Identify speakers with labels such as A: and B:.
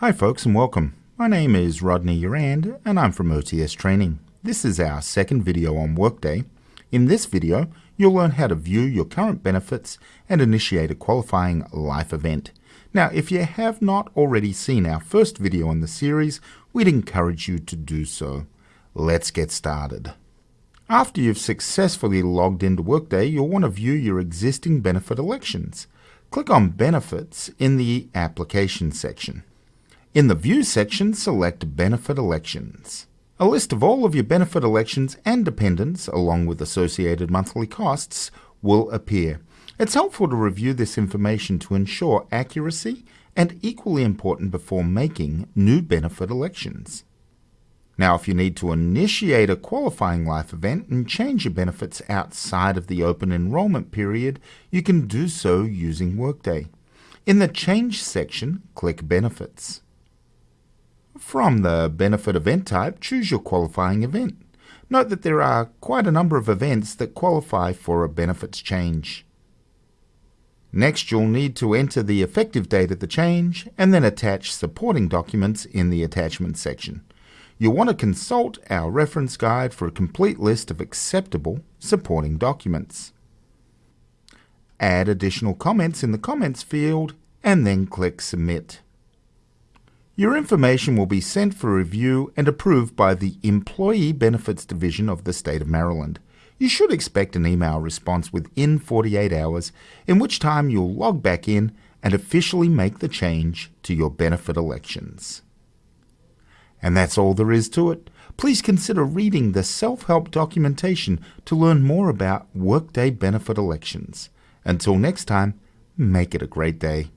A: Hi folks and welcome. My name is Rodney Urand and I'm from OTS Training. This is our second video on Workday. In this video, you'll learn how to view your current benefits and initiate a qualifying life event. Now, if you have not already seen our first video in the series, we'd encourage you to do so. Let's get started. After you've successfully logged into Workday, you'll want to view your existing benefit elections. Click on Benefits in the Application section. In the View section, select Benefit Elections. A list of all of your benefit elections and dependents, along with associated monthly costs, will appear. It's helpful to review this information to ensure accuracy and equally important before making new benefit elections. Now, if you need to initiate a qualifying life event and change your benefits outside of the open enrollment period, you can do so using Workday. In the Change section, click Benefits. From the benefit event type, choose your qualifying event. Note that there are quite a number of events that qualify for a benefits change. Next, you'll need to enter the effective date of the change and then attach supporting documents in the attachment section. You'll want to consult our reference guide for a complete list of acceptable supporting documents. Add additional comments in the comments field and then click Submit. Your information will be sent for review and approved by the Employee Benefits Division of the State of Maryland. You should expect an email response within 48 hours, in which time you'll log back in and officially make the change to your benefit elections. And that's all there is to it. Please consider reading the self-help documentation to learn more about Workday benefit elections. Until next time, make it a great day.